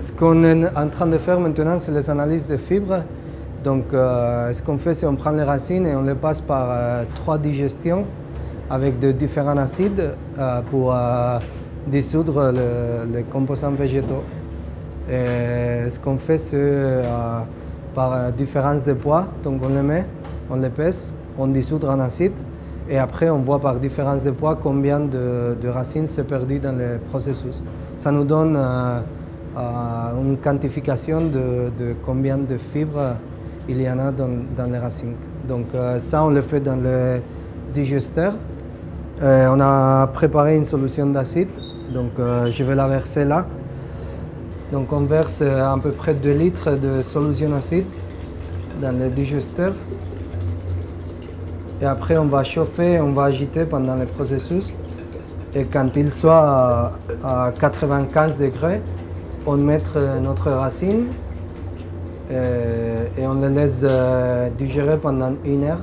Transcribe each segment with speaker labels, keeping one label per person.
Speaker 1: Ce qu'on est en train de faire maintenant, c'est les analyses de fibres. Donc, euh, ce qu'on fait, c'est qu'on prend les racines et on les passe par euh, trois digestions avec de différents acides euh, pour dissoudre les composants végétaux. Et ce qu'on fait, c'est par différence de poids. Donc, on les met, on les pèse, on dissout en acide et après, on voit par différence de poids combien de, racines s'est perdu dans le processus. Ça nous donne une quantification de, combien de fibres il y en a dans, les racines. Donc euh, ça, on le fait dans le digesteur. Euh, on a préparé une solution d'acide, donc euh, je vais la verser là. Donc on verse à peu près 2 litres de solution acide dans le digesteur. Et après on va chauffer, on va agiter pendant le processus. Et quand il soit à 95 degrés, on met notre racine euh, et on le laisse euh, digérer pendant une heure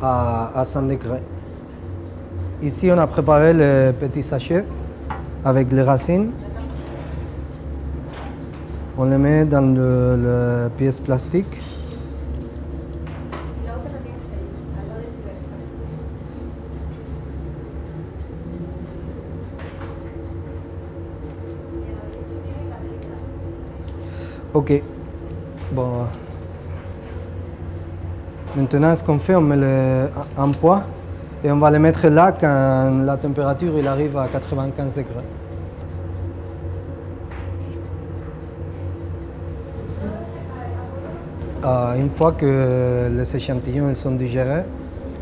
Speaker 1: à, 100 degrés. Ici, on a préparé le petit sachet avec les racines. On les met dans le, pièce plastique. Ok. Bon. Maintenant, ce qu'on fait, on met le, poids et on va le mettre là quand la température il arrive à 95 degrés. Euh, une fois que les échantillons sont digérés,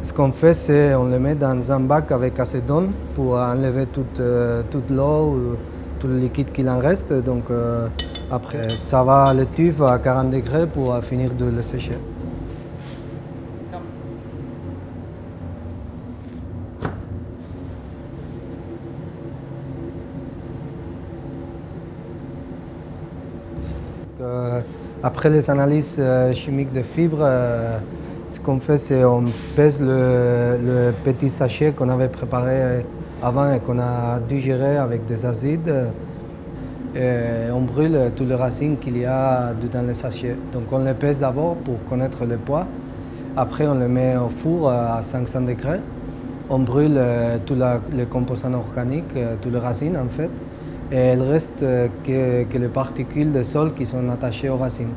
Speaker 1: ce qu'on fait, c'est on les met dans un bac avec acétone pour enlever toute, euh, toute l'eau ou tout le liquide qu'il en reste. Donc, euh, après, ça va le tube à 40 degrés pour finir de le sécher. Euh, après les analyses euh, chimiques de fibres, euh, ce qu'on fait, c'est qu'on pèse le, petit sachet qu'on avait préparé avant et qu'on a digéré avec des acides. Et on brûle toutes les racines qu'il y a dans le sachet. Donc on les pèse d'abord pour connaître le poids. Après on les met au four à 500 degrés. On brûle euh, tous les composants organiques, euh, toutes les racines en fait. Et il reste euh, que, les particules de sol qui sont attachées aux racines.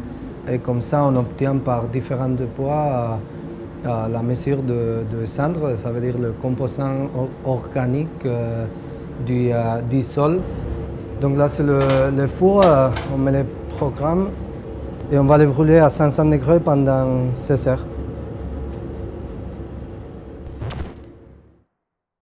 Speaker 1: Et comme ça on obtient par différents poids la mesure de, cendre, ça veut dire le composant organique du sol donc là, c'est le, four, euh, on met les programmes et on va les brûler à 500 degrés pendant 16 heures.